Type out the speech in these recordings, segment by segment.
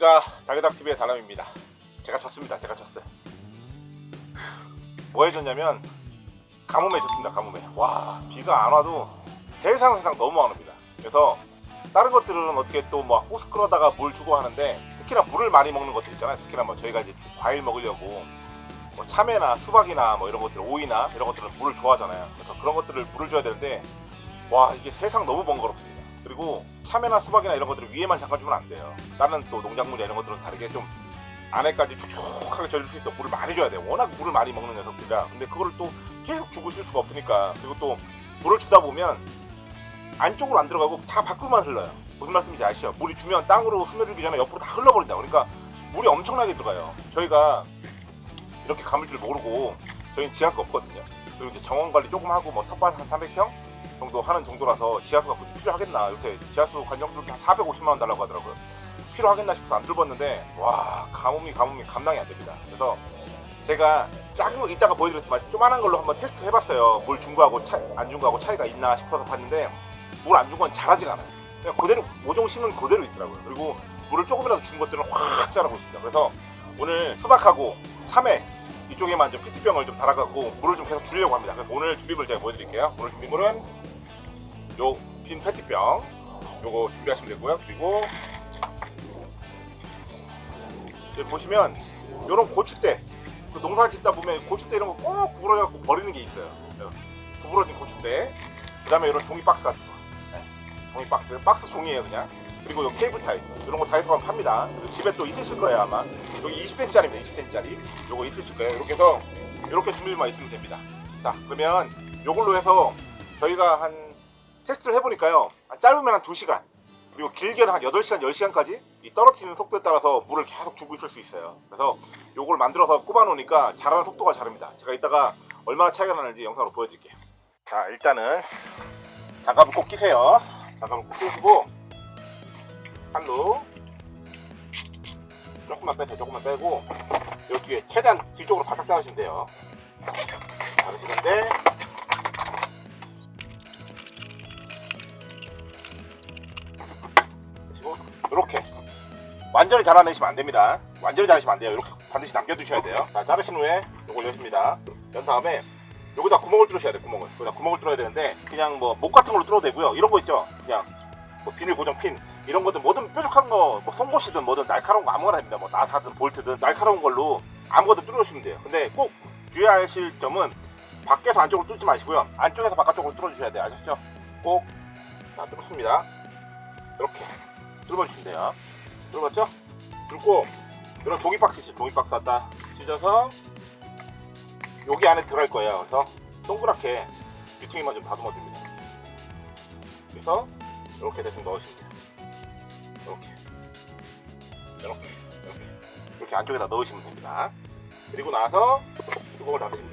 안녕하십니까 다게닥TV의 달람입니다. 제가 졌습니다. 제가 졌어요. 뭐 해줬냐면 가뭄에 졌습니다 가뭄에. 와 비가 안 와도 세상 세상 너무 안 옵니다. 그래서 다른 것들은 어떻게 또뭐 호스 끌어다가 물 주고 하는데 특히나 물을 많이 먹는 것들 있잖아요. 특히나 뭐 저희가 이제 과일 먹으려고 뭐 참외나 수박이나 뭐 이런 것들 오이나 이런 것들은 물을 좋아하잖아요. 그래서 그런 것들을 물을 줘야 되는데 와 이게 세상 너무 번거롭습니다 그리고 참외나 수박이나 이런 것들을 위에만 잠깐 주면 안 돼요. 다른 또 농작물이나 이런 것들은 다르게 좀 안에까지 촉촉하게 젖을 수 있어 물을 많이 줘야 돼요. 워낙 물을 많이 먹는 녀석들이라. 근데 그거를 또 계속 주고 있을 수가 없으니까. 그리고 또 물을 주다 보면 안쪽으로 안 들어가고 다 밖으로만 흘러요. 무슨 말씀인지 아시죠? 물이 주면 땅으로 스며들기 전에 옆으로 다 흘러버린다. 그러니까 물이 엄청나게 들어가요. 저희가 이렇게 감을 줄 모르고 저희는 지하수가 없거든요. 그리고 이제 정원 관리 조금 하고 뭐 텃밭 한 300평 정도 하는 정도라서 지하수가 굳이 필요하겠나. 요새 지하수 관정들도 한 450만원 달라고 하더라고요. 필요하겠나 싶어서 안 뚫었는데 와 가뭄이 가뭄이 감당이 안 됩니다. 그래서 제가 작은 거 이따가 보여드렸지만 조만한 걸로 한번 테스트 해봤어요. 물 준 거하고 안준 거하고 차이가 있나 싶어서 봤는데 물 안 준건 잘하지가 않아요. 그냥 그대로 모종 심은 그대로 있더라고요. 그리고 물을 조금이라도 준 것들은 확 자라고 있습니다. 그래서 오늘 수박하고 참외 이쪽에만 좀 페트병을 좀 달아갖고 물을 좀 계속 주려고 합니다. 그래서 오늘 준비물 제가 보여드릴게요. 오늘 준비물은 요 빈 페트병. 요거 준비하시면 되고요. 그리고 여기 보시면 요런 고추대. 그 농사 짓다 보면 고추대 이런 거 꼭 구부러져갖고 버리는 게 있어요. 구부러진 고추대. 그 다음에 이런 종이 박스 같은 거. 네. 종이 박스. 박스 종이에요 그냥 그리고 요 케이블 타이 이런 거 다이소 가면 팝니다. 집에 또 있으실 거예요 아마. 여기 20cm짜리입니다 20cm짜리. 요거 있으실 거예요. 이렇게 해서 이렇게 준비만 있으면 됩니다. 자 그러면 요걸로 해서 저희가 한 테스트를 해보니까요. 짧으면 한 2시간 그리고 길게는 한 8시간 10시간까지 이 떨어뜨리는 속도에 따라서 물을 계속 주고 있을 수 있어요. 그래서 요걸 만들어서 꼽아 놓으니까 자라는 속도가 다릅니다. 제가 이따가 얼마나 차이가 나는지 영상으로 보여드릴게요. 자 일단은 장갑을 꼭 끼세요. 장갑을 꼭 끼시고 한로. 조금만 빼세요. 조금만 빼고 여기에 최대한 뒤쪽으로 바짝 자르시면 돼요. 자르시는데. 이렇게 완전히 잘라내시면 안됩니다. 완전히 자르시면 안돼요. 이렇게 반드시 남겨두셔야 돼요. 자 자르신 후에 이걸 여십니다. 연 다음에 여기다 구멍을 뚫으셔야 돼요 구멍을. 여기다 구멍을 뚫어야 되는데 그냥 뭐 목 같은 걸로 뚫어도 되고요. 이런 거 있죠? 그냥 뭐 비닐 고정 핀 이런 것들 뭐든 뾰족한 거, 뭐 송곳이든 뭐든 날카로운 거 아무거나 됩니다. 뭐 나사든 볼트든 날카로운 걸로 아무거나 뚫어주시면 돼요. 근데 꼭 주의하실 점은 밖에서 안쪽으로 뚫지 마시고요. 안쪽에서 바깥쪽으로 뚫어주셔야 돼요. 아셨죠? 꼭 자, 뚫습니다. 이렇게 뚫어주시면 돼요. 뚫었죠? 뚫고 이런 종이 박스 있죠. 종이 박스 갖다 찢어서 여기 안에 들어갈 거예요. 그래서 동그랗게 유통기만 좀 다듬어 줍니다. 그래서 이렇게 대충 넣으시면 돼요. 이렇게 이렇게. 이렇게 안쪽에다 넣으시면 됩니다. 그리고 나서 뚜껑을 닫으시면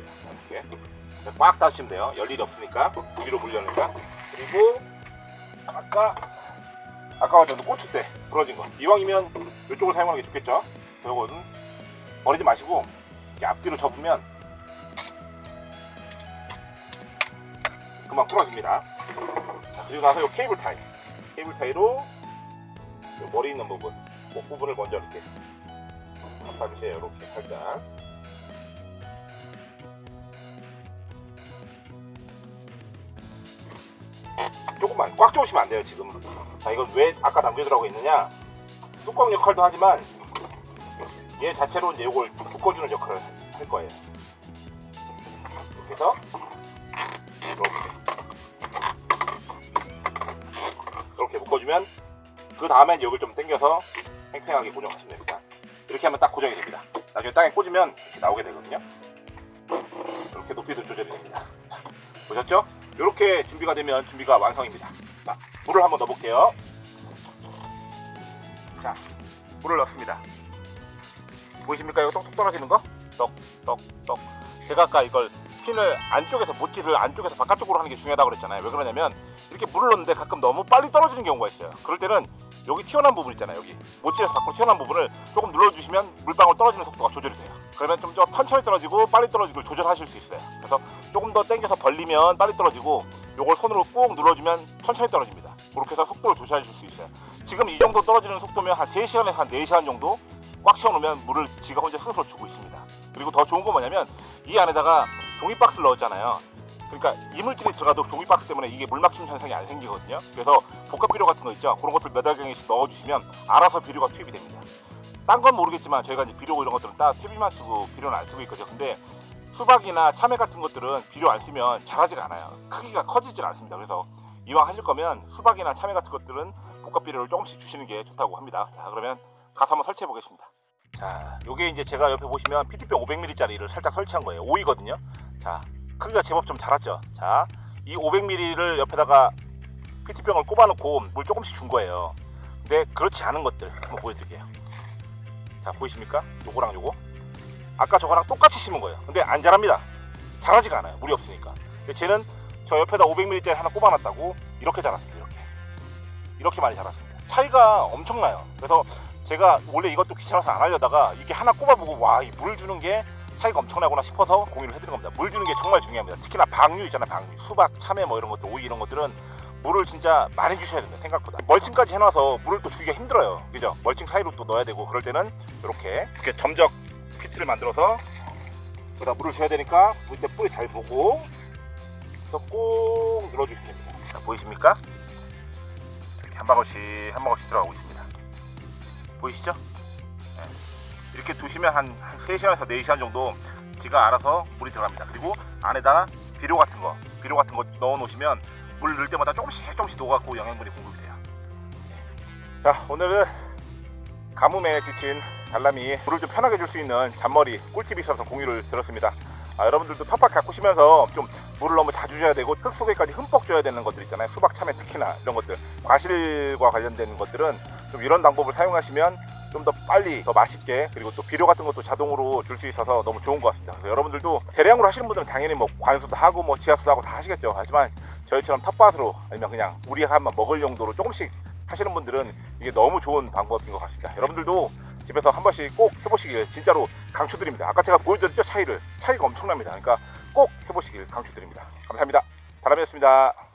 돼요 이렇게. 꽉 닫으시면 돼요. 열 일이 없으니까. 위로 물려니까. 그리고 아까 아까 저도 고추대 부러진 거. 이왕이면 이쪽을 사용하는 게 좋겠죠? 이거는 버리지 마시고 앞뒤로 접으면 그만 부러집니다. 자, 그리고 나서 이 케이블 타이 케이블 타이로 머리 있는 부분, 목 부분을 먼저 이렇게 감싸주세요. 이렇게 살짝. 조금만 꽉 조으시면 안 돼요 지금. 자 이건 왜 아까 남겨두라고 했느냐? 뚜껑 역할도 하지만 얘 자체로 이제 이걸 묶어주는 역할을 할 거예요. 이렇게 해서 이렇게 이렇게 묶어주면 그 다음에 여기를 좀 당겨서 팽팽하게 고정하시면 됩니다. 이렇게 하면 딱 고정이 됩니다. 나중에 땅에 꽂으면 이렇게 나오게 되거든요. 이렇게 높이도 조절이 됩니다. 보셨죠? 이렇게 준비가 되면 준비가 완성입니다. 자, 물을 한번 넣어 볼게요. 자 물을 넣습니다. 보이십니까? 이거 똑똑 떨어지는 거? 떡 떡 떡. 제가 아까 이걸 핀을 안쪽에서 모티를 안쪽에서 바깥쪽으로 하는 게 중요하다고 그랬잖아요. 왜 그러냐면 이렇게 물을 넣는데 가끔 너무 빨리 떨어지는 경우가 있어요. 그럴 때는 여기 튀어나온 부분 있잖아요. 여기 모티에서 밖으로 튀어나온 부분을 조금 눌러주시면 물방울 떨어지는 속도가 조절이 돼요. 그러면 좀 더 천천히 떨어지고 빨리 떨어지고 조절하실 수 있어요. 그래서 조금 더 당겨서 벌리면 빨리 떨어지고 요걸 손으로 꾹 눌러주면 천천히 떨어집니다. 그렇게 해서 속도를 조절해 줄수 있어요. 지금 이 정도 떨어지는 속도면 한 3시간에서 한 4시간 정도 꽉 채워놓으면 물을 지가 혼자 스스로 주고 있습니다. 그리고 더 좋은 건 뭐냐면 이 안에다가 종이박스를 넣었잖아요. 그러니까 이물질이 들어가도 종이박스 때문에 이게 물 막히는 현상이 안 생기거든요. 그래서 복합 비료 같은 거 있죠. 그런 것들 몇 알갱이씩 넣어주시면 알아서 비료가 투입이 됩니다. 딴 건 모르겠지만 저희가 이제 비료 이런 것들은 딱 퇴비만 쓰고 비료는 안 쓰고 있거든요. 근데 수박이나 참외 같은 것들은 비료 안 쓰면 자라지가 않아요. 크기가 커지질 않습니다. 그래서 이왕 하실 거면 수박이나 참외 같은 것들은 복합 비료를 조금씩 주시는 게 좋다고 합니다. 자 그러면 가서 한번 설치해 보겠습니다. 자, 요게 이제 제가 옆에 보시면 PT병 500ml짜리를 살짝 설치한 거예요. 5이거든요. 자, 크기가 제법 좀 자랐죠. 자, 이 500ml를 옆에다가 PT병을 꼽아놓고 물 조금씩 준 거예요. 근데 그렇지 않은 것들 한번 보여드릴게요. 자, 보이십니까? 요거랑 요거. 아까 저거랑 똑같이 심은 거예요. 근데 안 자랍니다. 자라지가 않아요. 물이 없으니까. 근데 쟤는 저 옆에다 500ml 하나 꼽아놨다고 이렇게 자랐습니다. 이렇게. 이렇게 많이 자랐습니다. 차이가 엄청나요. 그래서 제가 원래 이것도 귀찮아서 안 하려다가 이게 하나 꼽아보고 와 이 물 주는 게 차이가 엄청나구나 싶어서 공유를 해드린 겁니다. 물 주는 게 정말 중요합니다. 특히나 방류 있잖아요. 방류. 수박, 참외 뭐 이런 것들, 오이 이런 것들은 물을 진짜 많이 주셔야 됩니다. 생각보다. 멀칭까지 해놔서 물을 또 주기가 힘들어요. 그죠? 멀칭 사이로 또 넣어야 되고 그럴 때는 이렇게 이렇게 점적 피트를 만들어서 여기다 물을 줘야 되니까 물때 뿌리 잘 보고 꼭 눌러주시면 됩니다. 자, 보이십니까? 이렇게 한 방울씩 한 방울씩 들어가고 있습니다. 보이시죠? 네. 이렇게 두시면 한, 한 3시간에서 4시간 정도 지가 알아서 물이 들어갑니다. 그리고 안에다가 비료 같은 거, 비료 같은 거 넣어 놓으시면 물 넣을 때마다 조금씩 조금씩 녹아갖고 영양분이 공급이 돼요. 네. 자, 오늘은 가뭄에 지친 달람이 물을 좀 편하게 줄 수 있는 잔머리 꿀팁이 있어서 공유를 들었습니다. 아, 여러분들도 텃밭 가꾸시면서 좀 물을 너무 자주 줘야 되고 흙 속에까지 흠뻑 줘야 되는 것들 있잖아요. 수박, 참외 특히나 이런 것들 과실과 관련된 것들은 좀 이런 방법을 사용하시면 좀 더 빨리 더 맛있게 그리고 또 비료 같은 것도 자동으로 줄 수 있어서 너무 좋은 것 같습니다. 그래서 여러분들도 대량으로 하시는 분들은 당연히 뭐 관수도 하고 뭐 지하수도 하고 다 하시겠죠. 하지만 저희처럼 텃밭으로 아니면 그냥 우리 한번 먹을 용도로 조금씩 하시는 분들은 이게 너무 좋은 방법인 것 같습니다. 여러분들도 집에서 한 번씩 꼭 해보시길 진짜로 강추드립니다. 아까 제가 보여드렸죠 차이를 차이가 엄청납니다. 그러니까 꼭 해보시길 강추드립니다. 감사합니다. 바람이었습니다.